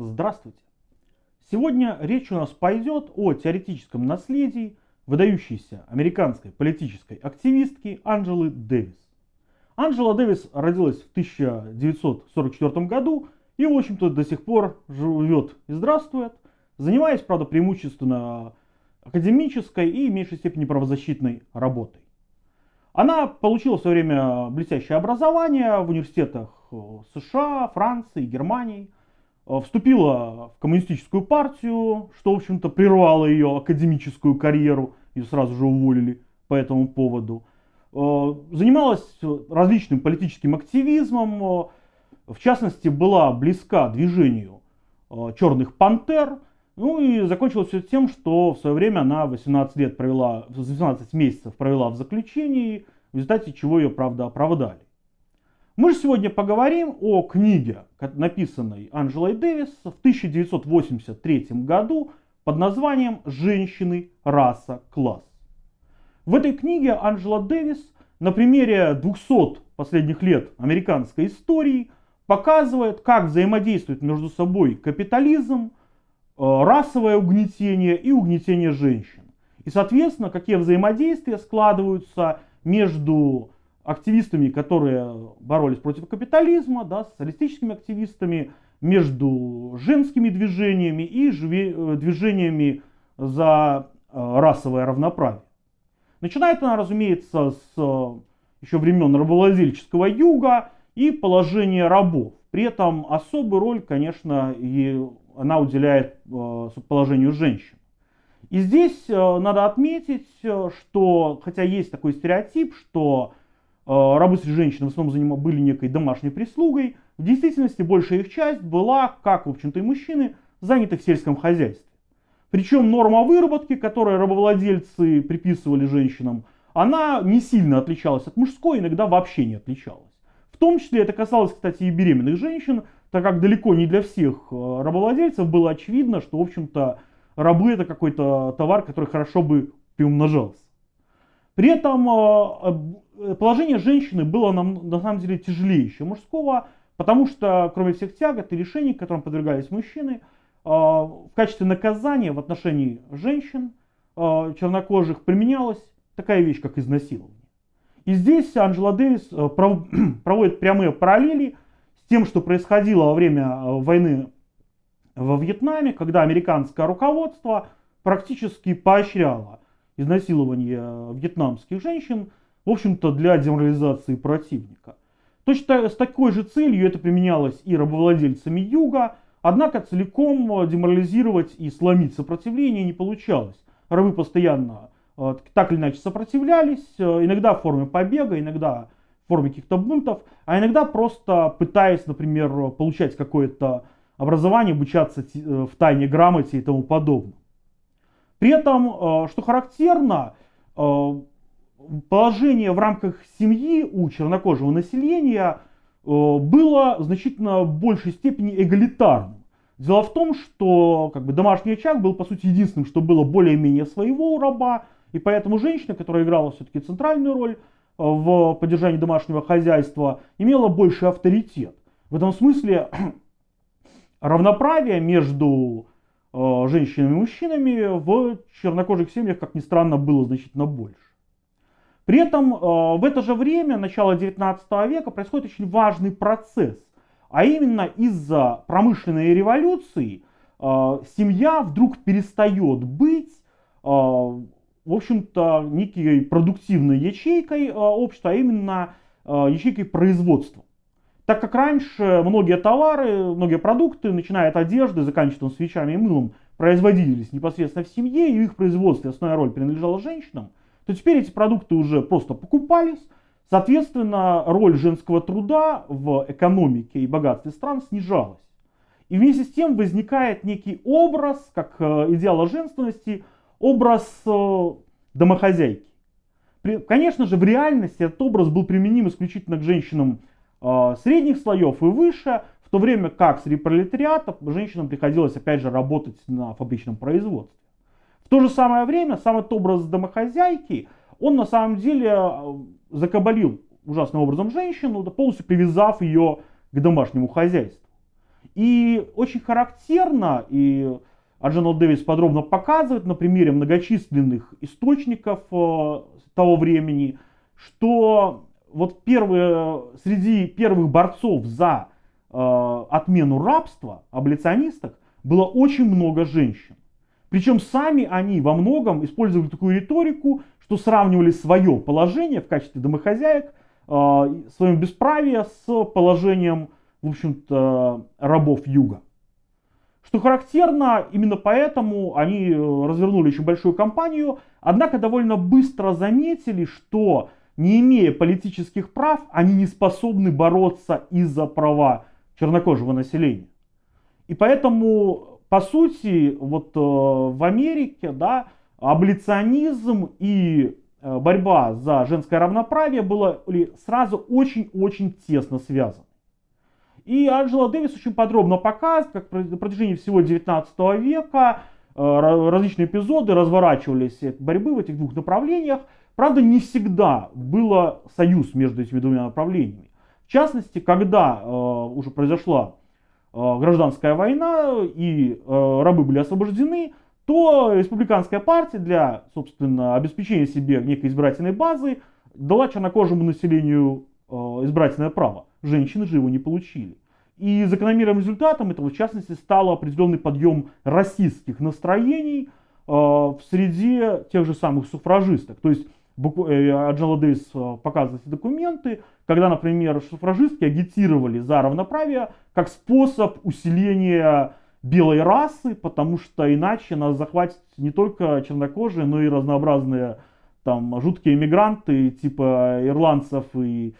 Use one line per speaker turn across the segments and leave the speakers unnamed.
Здравствуйте! Сегодня речь у нас пойдет о теоретическом наследии выдающейся американской политической активистки Анджелы Дэвис. Анджела Дэвис родилась в 1944 году и, в общем-то, до сих пор живет и здравствует, занимаясь, правда, преимущественно академической и в меньшей степени правозащитной работой. Она получила в свое время блестящее образование в университетах США, Франции, Германии. Вступила в коммунистическую партию, что, в общем-то, прервало ее академическую карьеру. Ее сразу же уволили по этому поводу. Занималась различным политическим активизмом. В частности, была близка движению черных пантер. Ну и закончилось все тем, что в свое время она 18 лет провела, 18 месяцев провела в заключении, в результате чего ее, правда, оправдали. Мы же сегодня поговорим о книге, написанной Анджелой Дэвис в 1983 году под названием «Женщины, раса, класс». В этой книге Анджела Дэвис на примере 200 последних лет американской истории показывает, как взаимодействует между собой капитализм, э, расовое угнетение и угнетение женщин. И, соответственно, какие взаимодействия складываются между активистами, которые боролись против капитализма, да, социалистическими активистами, между женскими движениями и э, движениями за э, расовое равноправие. Начинает она, разумеется, с э, еще времен рабовладельческого юга и положения рабов. При этом особую роль, конечно, и она уделяет положению женщин. И здесь надо отметить, что, хотя есть такой стереотип, что Э, рабы женщины в основном были некой домашней прислугой. В действительности большая их часть была, как в общем-то и мужчины, заняты в сельском хозяйстве. Причем норма выработки, которую рабовладельцы приписывали женщинам, она не сильно отличалась от мужской, иногда вообще не отличалась. В том числе это касалось, кстати, и беременных женщин, так как далеко не для всех э, рабовладельцев было очевидно, что, в общем-то, рабы это какой-то товар, который хорошо бы приумножался. При этом Э, положение женщины было на, на самом деле тяжелее, чем мужского, потому что кроме всех тягот и решений, которым подвергались мужчины, э, в качестве наказания в отношении женщин э, чернокожих применялась такая вещь, как изнасилование. И здесь Анджела Дэвис проводит прямые параллели с тем, что происходило во время войны во Вьетнаме, когда американское руководство практически поощряло изнасилование вьетнамских женщин в общем-то, для деморализации противника. Точно с такой же целью это применялось и рабовладельцами Юга, однако целиком деморализировать и сломить сопротивление не получалось. Рабы постоянно э, так или иначе сопротивлялись, э, иногда в форме побега, иногда в форме каких-то бунтов, а иногда просто пытаясь, например, получать какое-то образование, обучаться э, в тайне грамоте и тому подобное. При этом, что характерно, положение в рамках семьи у чернокожего населения э, было значительно в большей степени эгалитарным. Дело в том, что как бы, домашний очаг был по сути единственным, что было более-менее своего у раба, и поэтому женщина, которая играла все-таки центральную роль э, в поддержании домашнего хозяйства, имела больший авторитет. В этом смысле равноправие между э, женщинами и мужчинами в чернокожих семьях, как ни странно, было значительно больше. При этом э, в это же время, начало 19 века, происходит очень важный процесс. А именно из-за промышленной революции э, семья вдруг перестает быть, э, в общем-то, некой продуктивной ячейкой общества, а именно ячейкой производства. Так как раньше многие товары, многие продукты, начиная от одежды, заканчивая свечами и мылом, производились непосредственно в семье, и их производстве основная роль принадлежала женщинам, то теперь эти продукты уже просто покупались. Соответственно, роль женского труда в экономике и богатстве стран снижалась. И вместе с тем возникает некий образ, как э, идеала женственности, образ э, домохозяйки. Конечно же, в реальности этот образ был применим исключительно к женщинам э, средних слоев и выше, в то время как среди пролетариата женщинам приходилось опять же работать на фабричном производстве. То же самое время сам этот образ домохозяйки, он на самом деле э, закабалил ужасным образом женщину, полностью привязав ее к домашнему хозяйству. И очень характерно, и Аджанал Дэвис подробно показывает на примере многочисленных источников э, того времени, что вот первые, среди первых борцов за э, отмену рабства, аболиционисток, было очень много женщин. Причем сами они во многом использовали такую риторику, что сравнивали свое положение в качестве домохозяек, э, свое бесправие с положением, в общем-то, рабов юга. Что характерно, именно поэтому они э, развернули очень большую кампанию, однако довольно быстро заметили, что не имея политических прав, они не способны бороться из-за права чернокожего населения. И поэтому, по сути, вот э, в Америке, да, аболиционизм и э, борьба за женское равноправие были сразу очень-очень тесно связаны. И Анджела Дэвис очень подробно показывает, как на протяжении всего 19 века э, различные эпизоды разворачивались борьбы в этих двух направлениях. Правда, не всегда был союз между этими двумя направлениями. В частности, когда уже произошла гражданская война и рабы были освобождены, то республиканская партия для, собственно, обеспечения себе некой избирательной базы дала чернокожему населению избирательное право женщины же его не получили. И закономерным результатом этого, в частности, стал определенный подъем расистских настроений э, в среде тех же самых суфражисток. То есть э, Аджала Дейс э, показывает документы, когда, например, суфражистки агитировали за равноправие как способ усиления белой расы, потому что иначе нас захватят не только чернокожие, но и разнообразные там жуткие иммигранты типа ирландцев и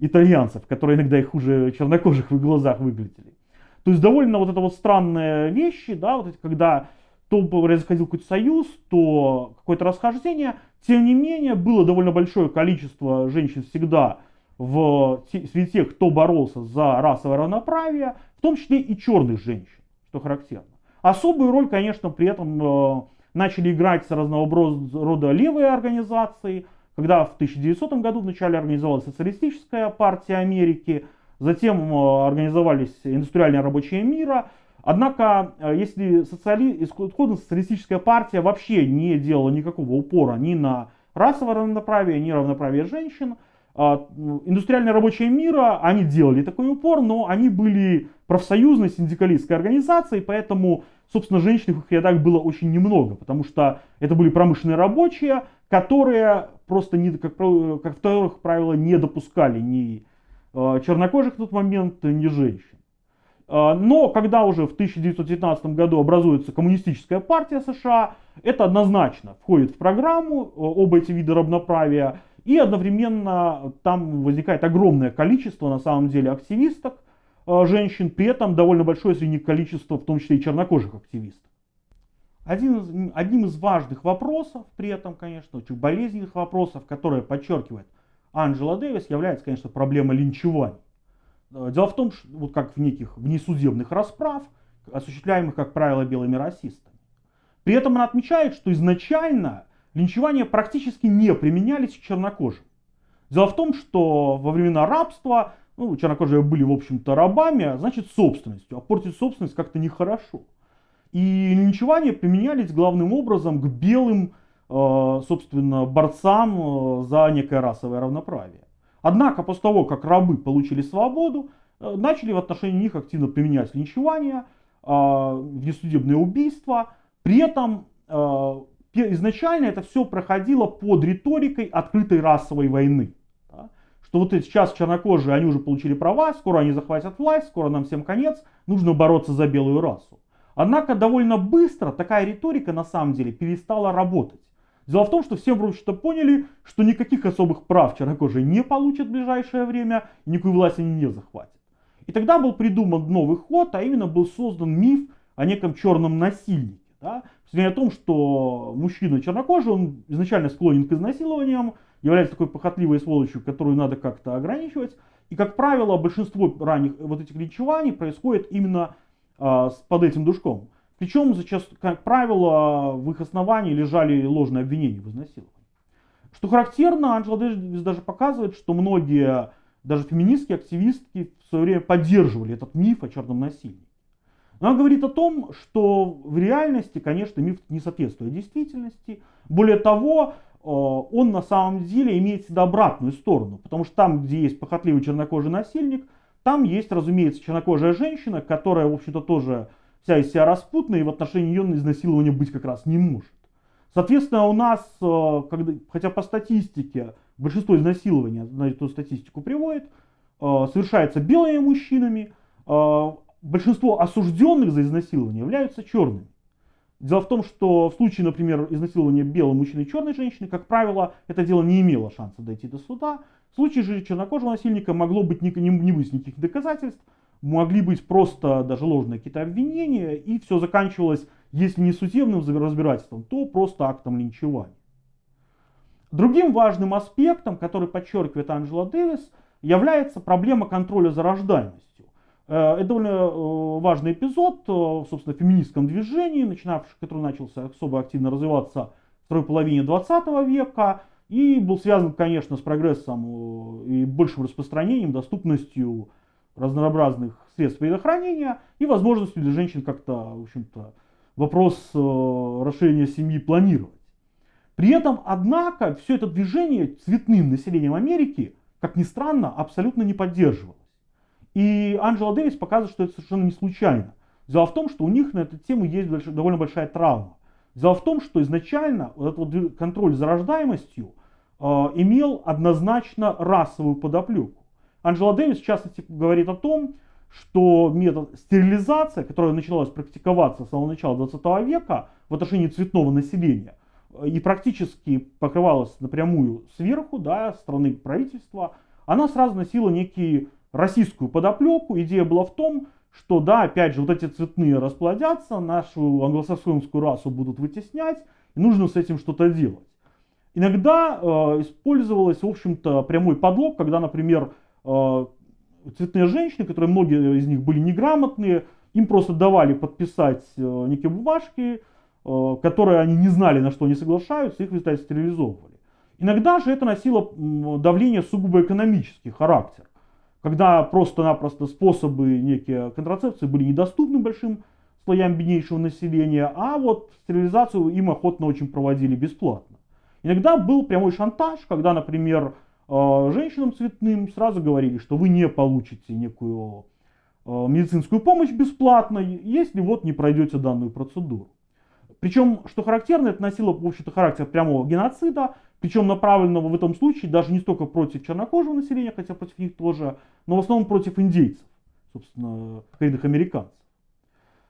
итальянцев, которые иногда и хуже чернокожих в их глазах выглядели. То есть довольно вот это вот странные вещи, да, вот эти, когда то происходил какой-то союз, то какое-то расхождение. Тем не менее, было довольно большое количество женщин всегда в среди тех, кто боролся за расовое равноправие, в том числе и черных женщин, что характерно. Особую роль, конечно, при этом э, начали играть разного рода левые организации – когда в 1900 году вначале организовалась социалистическая партия Америки, затем э, организовались индустриальные рабочие мира. Однако, э, если социали... исходно социалистическая партия вообще не делала никакого упора ни на расовое равноправие, ни равноправие женщин, а, индустриальные рабочие мира, они делали такой упор, но они были профсоюзной синдикалистской организацией, поэтому, собственно, женщин в их рядах было очень немного, потому что это были промышленные рабочие, которые просто, не, как, как вторых правило, не допускали ни э, чернокожих в тот момент, ни женщин. Э, но когда уже в 1919 году образуется коммунистическая партия США, это однозначно входит в программу оба эти вида равноправия, и одновременно там возникает огромное количество, на самом деле, активисток, женщин, при этом довольно большое среди них количество, в том числе и чернокожих активистов. Один из, одним из важных вопросов, при этом, конечно, очень болезненных вопросов, которые подчеркивает Анджела Дэвис, является, конечно, проблема линчевания. Э, дело в том, что вот как в неких внесудебных расправ, осуществляемых, как правило, белыми расистами. При этом она отмечает, что изначально линчевания практически не применялись к чернокожим. Дело в том, что во времена рабства ну, чернокожие были, в общем-то, рабами, а значит, собственностью. А портить собственность как-то нехорошо. И линчевания применялись главным образом к белым, э, собственно, борцам э, за некое расовое равноправие. Однако после того, как рабы получили свободу, э, начали в отношении них активно применять линчевание, внесудебные убийства. При этом изначально это все проходило под риторикой открытой расовой войны. Что вот сейчас чернокожие, они уже получили права, скоро они захватят власть, скоро нам всем конец, нужно бороться за белую расу. Однако довольно быстро такая риторика на самом деле перестала работать. Дело в том, что все вроде что поняли, что никаких особых прав чернокожие не получат в ближайшее время, и никакую власть они не захватят. И тогда был придуман новый ход, а именно был создан миф о неком черном насильнике. Да? о том, что мужчина чернокожий, он изначально склонен к изнасилованиям, является такой похотливой сволочью, которую надо как-то ограничивать. И, как правило, большинство ранних вот этих линчеваний происходит именно а, под этим душком. Причем, зачастую, как правило, в их основании лежали ложные обвинения в изнасиловании. Что характерно, Анджела Дэвис даже показывает, что многие даже феминистские активистки в свое время поддерживали этот миф о черном насилии. Она говорит о том, что в реальности, конечно, миф не соответствует действительности. Более того, э, он на самом деле имеет всегда обратную сторону. Потому что там, где есть похотливый чернокожий насильник, там есть, разумеется, чернокожая женщина, которая, в общем-то, тоже вся из себя распутная, и в отношении ее изнасилования быть как раз не может. Соответственно, у нас, э, когда, хотя по статистике, большинство изнасилований, на эту статистику приводит, э, совершается белыми мужчинами, большинство осужденных за изнасилование являются черными. Дело в том, что в случае, например, изнасилования белого мужчины и черной женщины, как правило, это дело не имело шанса дойти до суда. В случае же чернокожего насильника могло быть не, не, не быть никаких доказательств, могли быть просто даже ложные какие-то обвинения, и все заканчивалось, если не судебным разбирательством, то просто актом линчевания. Другим важным аспектом, который подчеркивает Анджела Дэвис, является проблема контроля за рождаемостью. Э, это довольно э, важный эпизод э, в, собственно, феминистском движении, начинавший, который начался особо активно развиваться в второй половине 20 века и был связан, конечно, с прогрессом и большим распространением, доступностью разнообразных средств предохранения и возможностью для женщин как-то, в общем-то, вопрос расширения семьи планировать. При этом, однако, все это движение цветным населением Америки, как ни странно, абсолютно не поддерживало. И Анджела Дэвис показывает, что это совершенно не случайно. Дело в том, что у них на эту тему есть довольно большая травма. Дело в том, что изначально вот этот вот контроль за рождаемостью э, имел однозначно расовую подоплеку. Анджела Дэвис в частности говорит о том, что метод стерилизации, которая началась практиковаться с самого начала 20 века в отношении цветного населения, э, и практически покрывалась напрямую сверху, да, страны правительства, она сразу носила некий российскую подоплеку. Идея была в том, что да, опять же, вот эти цветные расплодятся, нашу англосаксонскую расу будут вытеснять, и нужно с этим что-то делать. Иногда э, использовалось, в общем-то, прямой подлог, когда, например, цветные женщины, которые многие из них были неграмотные, им просто давали подписать э, некие бумажки, э, которые они не знали, на что они соглашаются, их в результате стерилизовывали. Иногда же это носило давление сугубо экономический характер когда просто-напросто способы некие контрацепции были недоступны большим слоям беднейшего населения, а вот стерилизацию им охотно очень проводили бесплатно. Иногда был прямой шантаж, когда, например, женщинам цветным сразу говорили, что вы не получите некую э, медицинскую помощь бесплатно, если вот не пройдете данную процедуру. Причем, что характерно, это носило, в общем-то, характер прямого геноцида, причем направленного в этом случае даже не столько против чернокожего населения, хотя против них тоже, но в основном против индейцев, собственно, коренных американцев.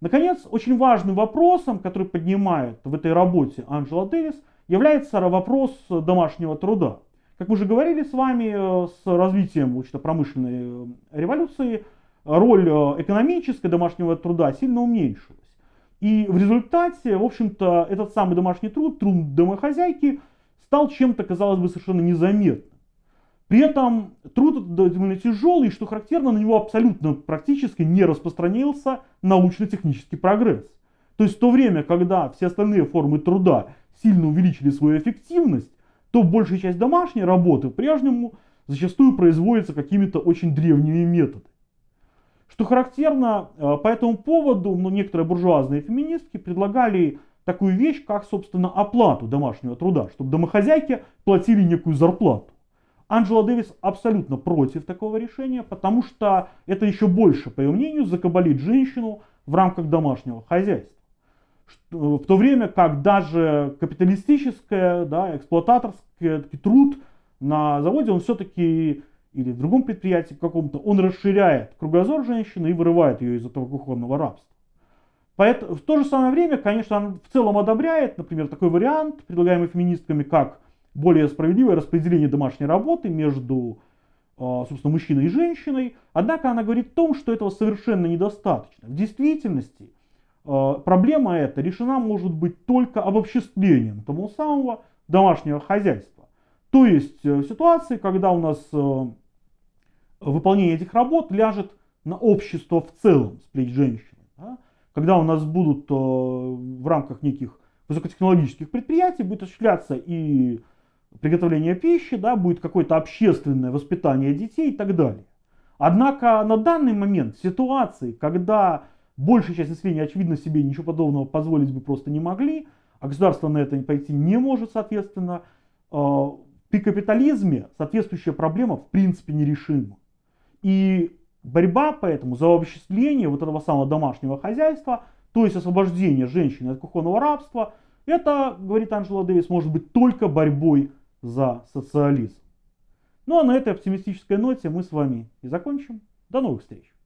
Наконец, очень важным вопросом, который поднимает в этой работе Анджела Дэвис, является вопрос домашнего труда. Как мы уже говорили с вами, э, с развитием промышленной э, революции, роль э, экономической домашнего труда сильно уменьшилась. И в результате, в общем-то, этот самый домашний труд, труд домохозяйки, стал чем-то, казалось бы, совершенно незаметным. При этом труд довольно тяжелый, и что характерно, на него абсолютно практически не распространился научно-технический прогресс. То есть в то время, когда все остальные формы труда сильно увеличили свою эффективность, то большая часть домашней работы прежнему зачастую производится какими-то очень древними методами. Что характерно, э, по этому поводу ну, некоторые буржуазные феминистки предлагали такую вещь, как, собственно, оплату домашнего труда, чтобы домохозяйки платили некую зарплату. Анджела Дэвис абсолютно против такого решения, потому что это еще больше, по ее мнению, закабалит женщину в рамках домашнего хозяйства. В то время как даже капиталистическое, да, эксплуататорский труд на заводе, он все-таки или в другом предприятии каком-то, он расширяет кругозор женщины и вырывает ее из этого кухонного рабства. Поэтому, в то же самое время, конечно, он в целом одобряет, например, такой вариант, предлагаемый феминистками, как более справедливое распределение домашней работы между, а, собственно, мужчиной и женщиной. Однако она говорит о том, что этого совершенно недостаточно. В действительности проблема эта решена может быть только обобществлением того самого домашнего хозяйства. То есть э, ситуации, когда у нас э, выполнение этих работ ляжет на общество в целом с плеч женщин когда у нас будут э, в рамках неких высокотехнологических предприятий будет осуществляться и приготовления пищи, да, будет какое-то общественное воспитание детей и так далее. Однако на данный момент ситуации, когда большая часть населения, очевидно, себе ничего подобного позволить бы просто не могли, а государство на это пойти не может, соответственно, э, при капитализме соответствующая проблема в принципе нерешима. И борьба поэтому за обобществление вот этого самого домашнего хозяйства, то есть освобождение женщины от кухонного рабства, это, говорит Анджела Дэвис, может быть только борьбой за социализм. Ну а на этой оптимистической ноте мы с вами и закончим. До новых встреч!